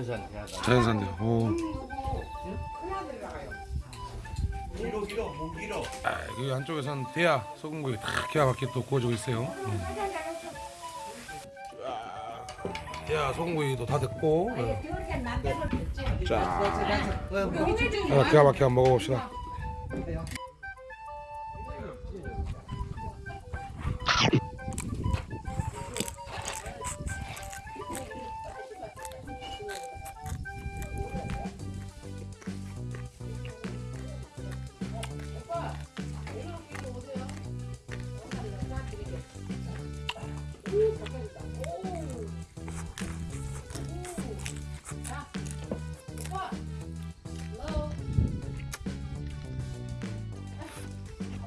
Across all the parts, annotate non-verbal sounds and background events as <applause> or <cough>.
자연산 대하다. 자연산대요. 오. 길어 길어 목 길어. 아, 여기 안쪽에서는 대야 소금구이 다 기가 막히게 또 구워지고 있어요. 음. 아, 대야 소금구이도 다 됐고. 예. 자, 아, 기가 막히게 한번 먹어봅시다.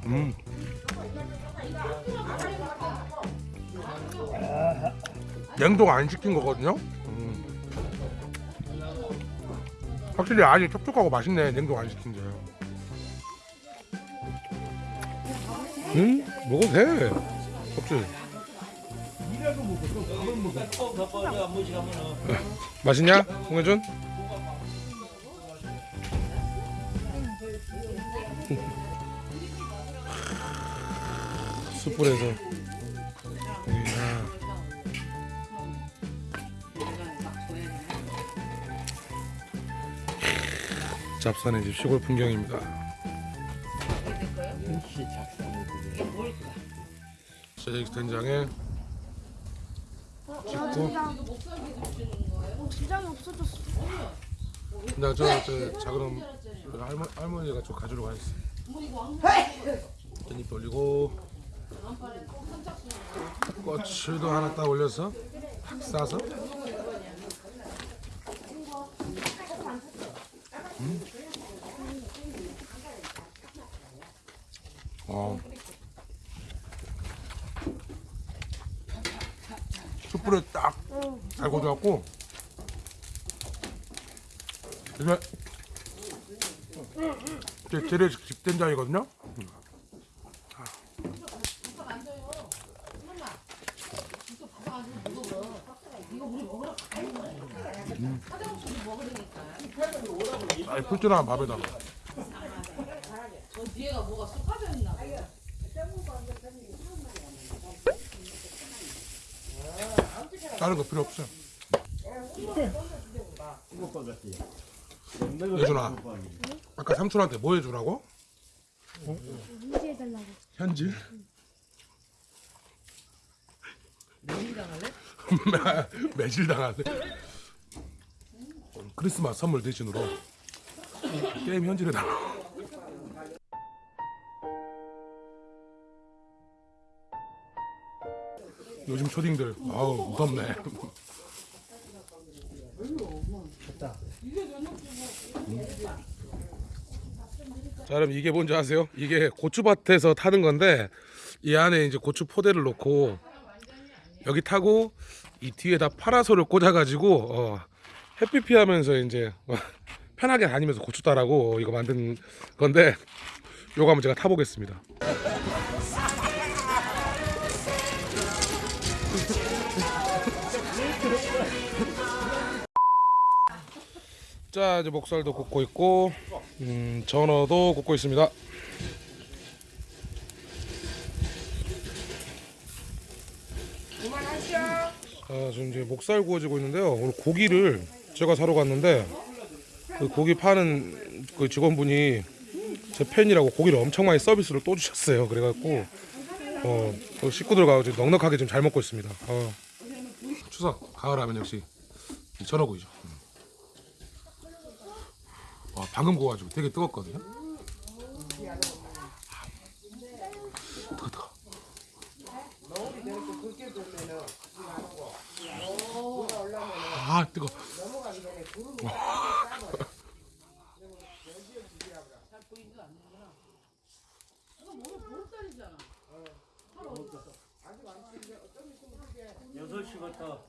음. 냉동 안 시킨 거거든요. 음. 확실히 안이 촉촉하고 맛있네. 냉동 안 시킨 게. 음, 먹어도 돼. 하면은 맛있냐, 홍혜준? 숯불에서 잡산의 집 시골 풍경입니다. 세제익 된장에 찍고 어, 진장이 없어졌어. 나저저 작은 할머, 할머니가 좀 가지러 가 있어. 깻잎 올리고 꼬치도 하나 딱 올려서 탁 싸서 음. 어. 숯불에 딱잘 고져갖고 이게 제 재래식 집된장이거든요. 아니 풀줄한 밥에다가 뒤에가 뭐가 쑥 빠져 있나? 다른 거 필요 같지. 예준아, 아까 삼촌한테 뭐 해주라고? 문제해달라고. 현질? <laughs> 매질 당하네. 크리스마스 선물 대신으로 게임 현질에 달라. 요즘 초딩들 아우 무섭네. 자, 여러분 이게 뭔지 아세요? 이게 고추밭에서 타는 건데 이 안에 이제 고추 포대를 놓고 여기 타고 이 뒤에다 파라솔을 꽂아가지고 어, 햇빛 피하면서 이제 어, <laughs> 편하게 다니면서 고추 따라고 이거 만든 건데 요거 한번 제가 타보겠습니다. <laughs> 자 이제 목살도 굽고 있고 음, 전어도 굽고 있습니다. 자 지금 이제 목살 구워지고 있는데요. 오늘 고기를 제가 사러 갔는데 그 고기 파는 그 직원분이 제 팬이라고 고기를 엄청 많이 서비스로 또 주셨어요. 그래갖고 어, 그 식구들과 지금 넉넉하게 좀잘 먹고 있습니다. 어. 추석 가을 하면 역시 이 전어구이죠. 음. 와, 방금 구워가지고 되게 뜨겁거든요. 뜨거 뜨거. 아 뜨거. 여섯 시부터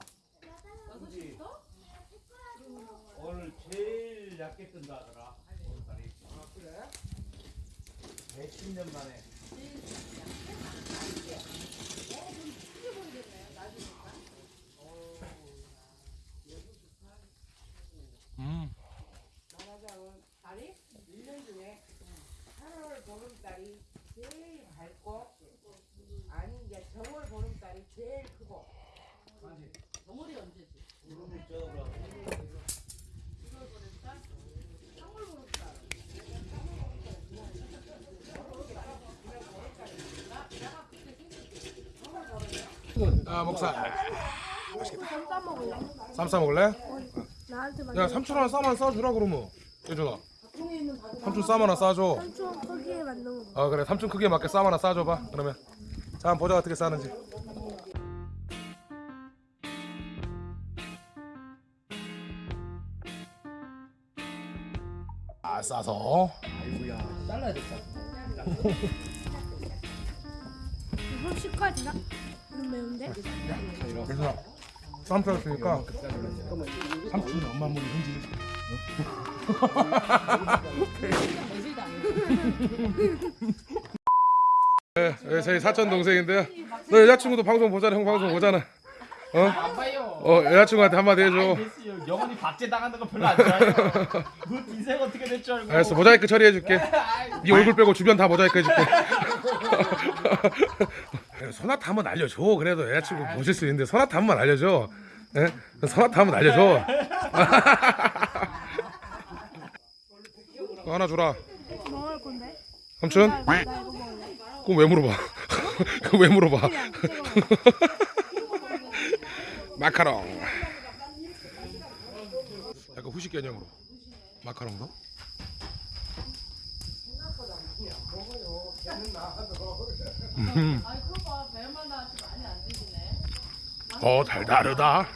오늘 제일 얇게 뜬다 하더라. 오늘따리. 아 그래? 110년 만에. 8월 보름달이 제일 밝고 아니 이제 정월 보름달이 제일 크고 정월이 언제지? 무릎을 쪄라. 아 목살. 쌈 싸 먹을래? 쌈싸 먹을래? 나한테 야 삼촌 하나 쌈 하나 싸주라 그러면. 예준아. 삼촌 쌈 하나 싸줘. 삼촌 크기에 만든 거아 그래 삼촌 크기에 맞게 쌈 하나 싸줘봐. 그러면. 자 한번 보자 어떻게 싸는지. 아 싸서. 이거 식과 되나? 좀 매운데? 그래서 쌈 싸줬으니까 삼촌은 엄마 몸이 흔지. 네, 네, 저희 사촌 동생인데요. 너 여자친구도 방송 보잖아, 형 방송 보잖아. 어? 어, 여자친구한테 한마디 해줘. 영원히 박제 당하는 거 별로 안 좋아해요. <laughs> 그 인생 어떻게 될 줄 알고. 알았어, 모자이크 처리해줄게. <laughs> 네 얼굴 빼고 주변 다 모자이크 해줄게. <laughs> 그래, 소나타 한번 알려줘. 그래도 여자친구 보실 수 있는데 소나타 한번 알려줘. 예? 소나타 한번 알려줘. 그거 하나 주라. 먹을 건데? 삼촌? 그럼 왜 물어봐? <laughs> 그럼 왜 물어봐? <laughs> 마카롱. 약간 후식 개념으로. 마카롱도? 음. 어 달다르다.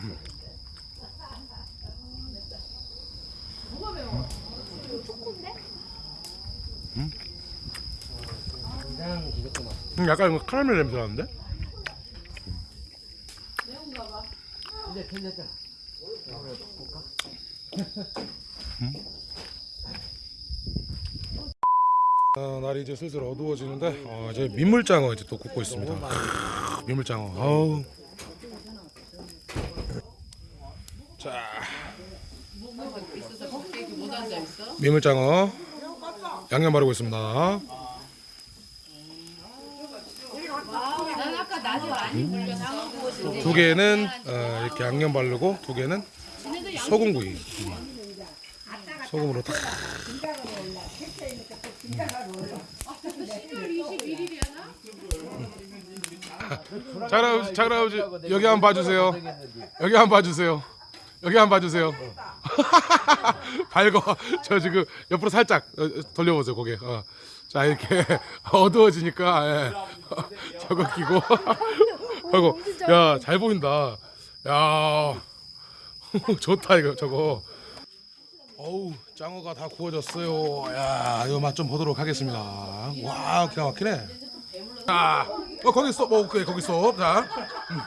음, 약간 이거 카라멜 냄새 나는데? 아, 날이 이제 슬슬 어두워지는데 어, 이제 민물장어 이제 또 굽고 있습니다. 크, 민물장어. 아우. 자. 민물장어 양념 바르고 있습니다. 두 개는 어, 이렇게 양념 바르고 두 개는 소금구이. 음. 소금으로 탁. 자그라우지 자그라우지 여기 한번 봐주세요. 여기 한번 봐주세요. 여기 한번 봐주세요. <laughs> 밝어. 저 지금 옆으로 살짝 어, 돌려보세요 고개. 어. 자 이렇게 <laughs> 어두워지니까 예. <laughs> 저거 끼고. 아이고 야 잘 보인다. 야 좋다 이거 저거. 어우 짱어가 다 구워졌어요. 야 이거 맛 좀 보도록 하겠습니다. 와 기가 막히네. 자, 어 거기 있어. 뭐 오케이 거기 있어. 자, 음.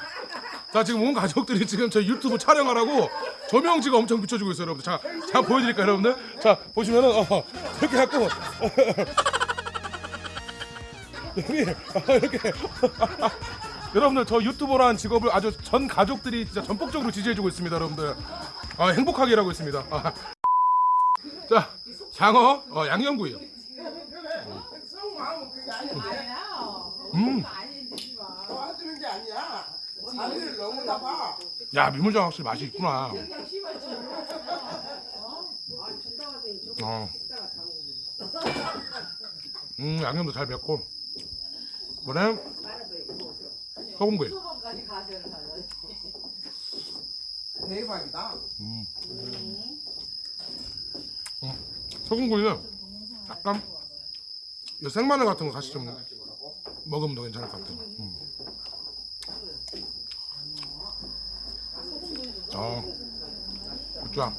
자 지금 온 가족들이 지금 저 유튜브 촬영하라고 조명지가 엄청 비춰주고 있어요, 여러분들. 자, 자 보여드릴까요, 여러분들? 자 보시면은 어, 이렇게 갖고 여기 어, 이렇게 여러분들 저 유튜버라는 직업을 아주 전 가족들이 진짜 전폭적으로 지지해주고 있습니다, 여러분들. 아, 행복하게 일하고 있습니다. 아. 자, 장어 어, 양념구이요. 음. 도 너무 야 민물장 확실히 맛이 있구나. 어. 음 양념도 잘 맵고. 이번엔 소금구이. 대박이다 음. 소금구이는 약간 이 생마늘 같은 거 같이 좀 먹으면 더 괜찮을 것 같아. 음. 어, 자.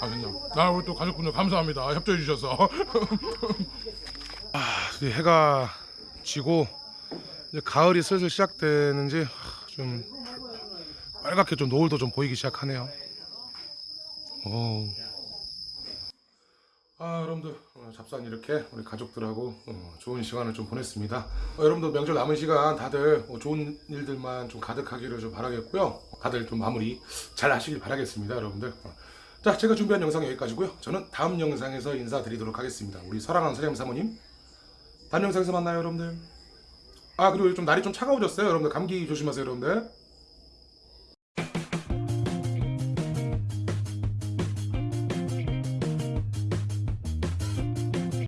맛있네요. 아, 우리 또 가족분들 감사합니다. 협조해 주셔서. <laughs> 아, 해가 지고 이제 가을이 슬슬 시작되는지 좀 빨갛게 좀 노을도 좀 보이기 시작하네요. 오. 아 여러분들 오늘 잡산 이렇게 우리 가족들하고 어, 좋은 시간을 좀 보냈습니다. 어, 여러분들 명절 남은 시간 다들 어, 좋은 일들만 좀 가득하기를 좀 바라겠고요. 다들 좀 마무리 잘 하시길 바라겠습니다, 여러분들. 어. 자, 제가 준비한 영상 여기까지고요. 저는 다음 영상에서 인사드리도록 하겠습니다. 우리 사랑하는 사장 사모님. 다음 영상에서 만나요, 여러분들. 아, 그리고 좀 날이 좀 차가워졌어요, 여러분들. 감기 조심하세요, 여러분들.